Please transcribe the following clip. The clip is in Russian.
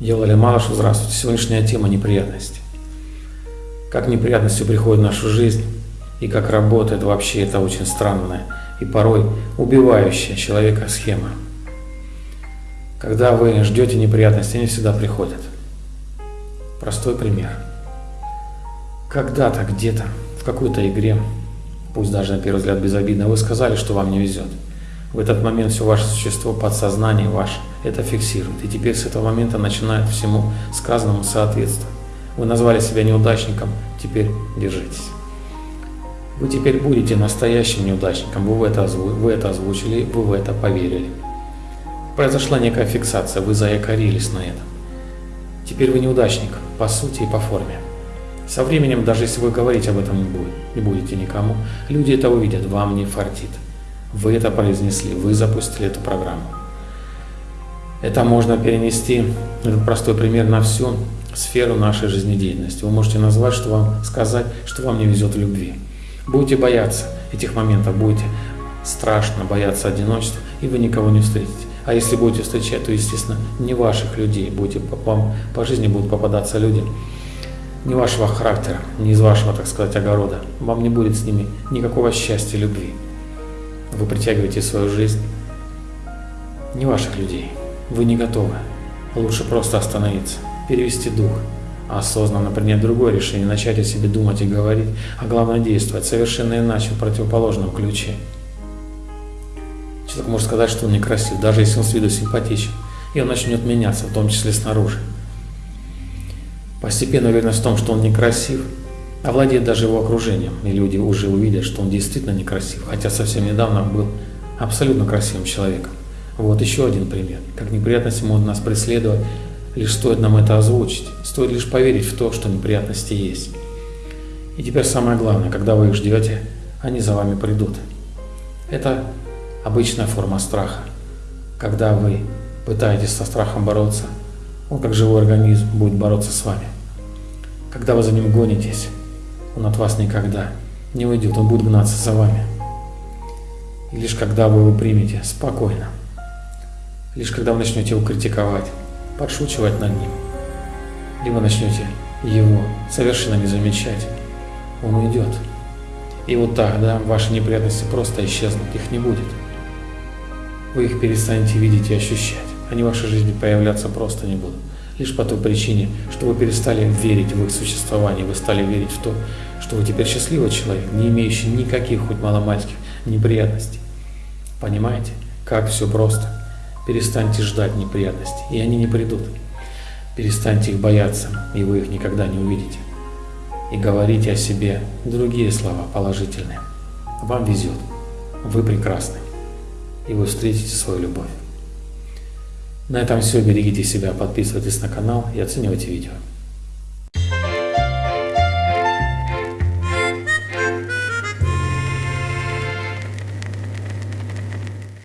Елали Малышу, здравствуйте. Сегодняшняя тема неприятности. Как неприятности приходят в нашу жизнь и как работает вообще это очень странная и порой убивающая человека схема. Когда вы ждете неприятности, они всегда приходят. Простой пример. Когда-то, где-то, в какой-то игре, пусть даже на первый взгляд безобидно, вы сказали, что вам не везет. В этот момент все ваше существо, подсознание ваше это фиксирует. И теперь с этого момента начинает всему сказанному соответствовать. Вы назвали себя неудачником, теперь держитесь. Вы теперь будете настоящим неудачником, вы, это, вы это озвучили, вы в это поверили. Произошла некая фиксация, вы заякорились на этом. Теперь вы неудачник, по сути и по форме. Со временем, даже если вы говорить об этом не, будет, не будете никому, люди это увидят, вам не фартит. Вы это произнесли, вы запустили эту программу. Это можно перенести, этот простой пример, на всю сферу нашей жизнедеятельности. Вы можете назвать, что вам сказать, что вам не везет в любви. Будете бояться этих моментов, будете страшно бояться одиночества, и вы никого не встретите. А если будете встречать, то, естественно, не ваших людей. Будете, вам по жизни будут попадаться люди не вашего характера, не из вашего, так сказать, огорода. Вам не будет с ними никакого счастья, любви вы притягиваете свою жизнь не ваших людей. Вы не готовы. Лучше просто остановиться, перевести дух, осознанно принять другое решение, начать о себе думать и говорить, а главное действовать совершенно иначе, в противоположном ключе. Человек может сказать, что он некрасив, даже если он с виду симпатичен, и он начнет меняться, в том числе снаружи. Постепенно уверенность в том, что он некрасив, овладеет даже его окружением, и люди уже увидят, что он действительно некрасив, хотя совсем недавно был абсолютно красивым человеком. Вот еще один пример. Как неприятности могут нас преследовать, лишь стоит нам это озвучить, стоит лишь поверить в то, что неприятности есть. И теперь самое главное, когда вы их ждете, они за вами придут. Это обычная форма страха. Когда вы пытаетесь со страхом бороться, он как живой организм будет бороться с вами. Когда вы за ним гонитесь, он от вас никогда не уйдет, он будет гнаться за вами. И лишь когда вы его примете спокойно, лишь когда вы начнете его критиковать, подшучивать над ним, либо начнете его совершенно не замечать, он уйдет. И вот тогда ваши неприятности просто исчезнут, их не будет. Вы их перестанете видеть и ощущать. Они в вашей жизни появляться просто не будут лишь по той причине, что вы перестали верить в их существование, вы стали верить в то, что вы теперь счастливый человек, не имеющий никаких хоть маломальских неприятностей. Понимаете, как все просто? Перестаньте ждать неприятностей, и они не придут. Перестаньте их бояться, и вы их никогда не увидите. И говорите о себе другие слова положительные. Вам везет, вы прекрасны, и вы встретите свою любовь. На этом все. Берегите себя, подписывайтесь на канал и оценивайте видео.